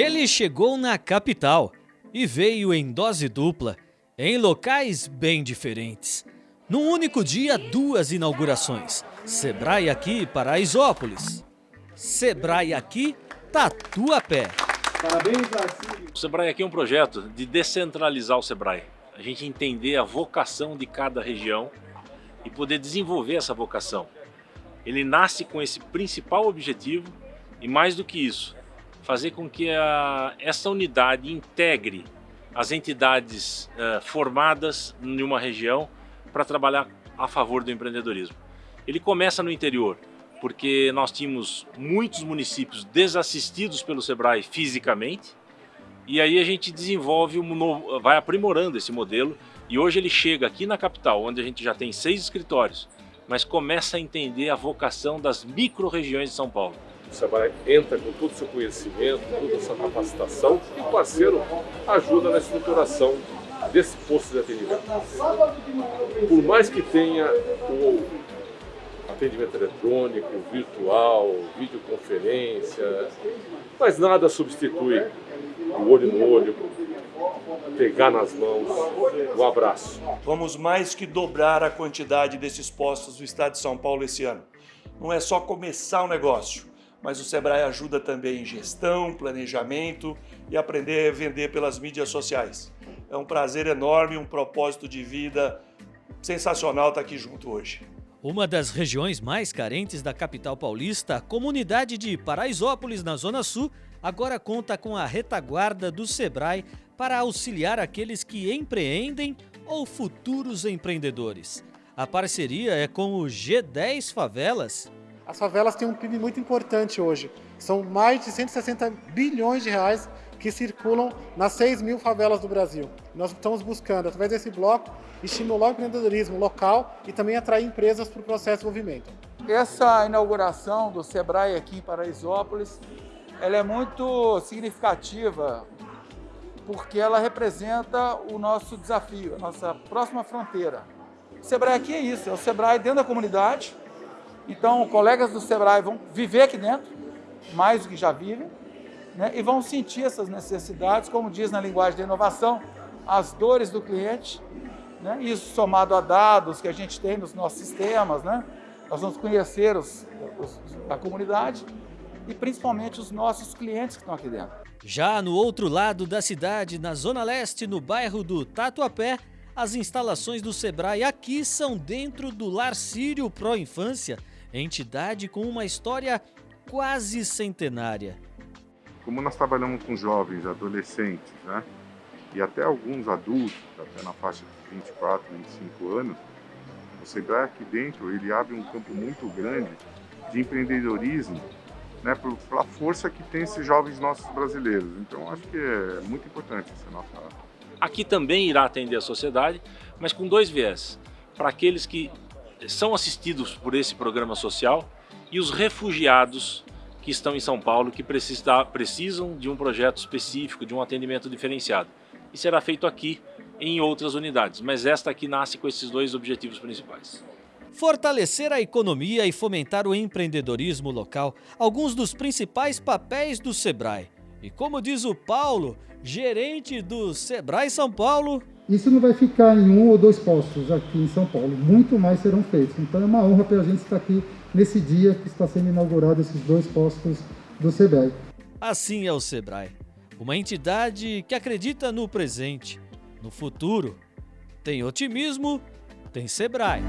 Ele chegou na capital e veio em dose dupla, em locais bem diferentes. Num único dia, duas inaugurações. Sebrae aqui, Paraisópolis. Sebrae aqui, Tatuapé. Parabéns, Arcílio. O Sebrae aqui é um projeto de descentralizar o Sebrae. A gente entender a vocação de cada região e poder desenvolver essa vocação. Ele nasce com esse principal objetivo e mais do que isso, fazer com que a, essa unidade integre as entidades uh, formadas em uma região para trabalhar a favor do empreendedorismo. Ele começa no interior, porque nós tínhamos muitos municípios desassistidos pelo SEBRAE fisicamente, e aí a gente desenvolve um novo, vai aprimorando esse modelo, e hoje ele chega aqui na capital, onde a gente já tem seis escritórios, mas começa a entender a vocação das micro-regiões de São Paulo. O Sebrae entra com todo o seu conhecimento, toda a sua capacitação e o parceiro ajuda na estruturação desse posto de atendimento. Por mais que tenha o atendimento eletrônico, virtual, videoconferência, mas nada substitui o olho no olho, pegar nas mãos, o abraço. Vamos mais que dobrar a quantidade desses postos do estado de São Paulo esse ano. Não é só começar o negócio, mas o Sebrae ajuda também em gestão, planejamento e aprender a vender pelas mídias sociais. É um prazer enorme, um propósito de vida sensacional estar aqui junto hoje. Uma das regiões mais carentes da capital paulista, a comunidade de Paraisópolis, na Zona Sul, agora conta com a retaguarda do Sebrae para auxiliar aqueles que empreendem ou futuros empreendedores. A parceria é com o G10 Favelas as favelas têm um PIB muito importante hoje. São mais de 160 bilhões de reais que circulam nas 6 mil favelas do Brasil. Nós estamos buscando, através desse bloco, estimular o empreendedorismo local e também atrair empresas para o processo de desenvolvimento. Essa inauguração do Sebrae aqui em Paraisópolis, ela é muito significativa porque ela representa o nosso desafio, a nossa próxima fronteira. O Sebrae aqui é isso, é o Sebrae dentro da comunidade, então, colegas do Sebrae vão viver aqui dentro, mais do que já vivem, né, e vão sentir essas necessidades, como diz na linguagem da inovação, as dores do cliente, né, isso somado a dados que a gente tem nos nossos sistemas, né, nós vamos conhecer os, os, a comunidade e principalmente os nossos clientes que estão aqui dentro. Já no outro lado da cidade, na Zona Leste, no bairro do Tatuapé, as instalações do Sebrae aqui são dentro do Lar Sírio Pro Infância, entidade com uma história quase centenária. Como nós trabalhamos com jovens, adolescentes, né? E até alguns adultos, até na faixa de 24, 25 anos, o Sebrae aqui dentro, ele abre um campo muito grande de empreendedorismo, né, pela força que tem esses jovens nossos brasileiros. Então, acho que é muito importante essa nossa... Aqui também irá atender a sociedade, mas com dois viés. Para aqueles que são assistidos por esse programa social e os refugiados que estão em São Paulo que precisam de um projeto específico, de um atendimento diferenciado. E será feito aqui em outras unidades, mas esta aqui nasce com esses dois objetivos principais. Fortalecer a economia e fomentar o empreendedorismo local, alguns dos principais papéis do Sebrae. E como diz o Paulo, gerente do Sebrae São Paulo, isso não vai ficar em um ou dois postos aqui em São Paulo, muito mais serão feitos. Então é uma honra para a gente estar aqui nesse dia que está sendo inaugurado esses dois postos do SEBRAE. Assim é o SEBRAE, uma entidade que acredita no presente, no futuro. Tem otimismo, tem SEBRAE.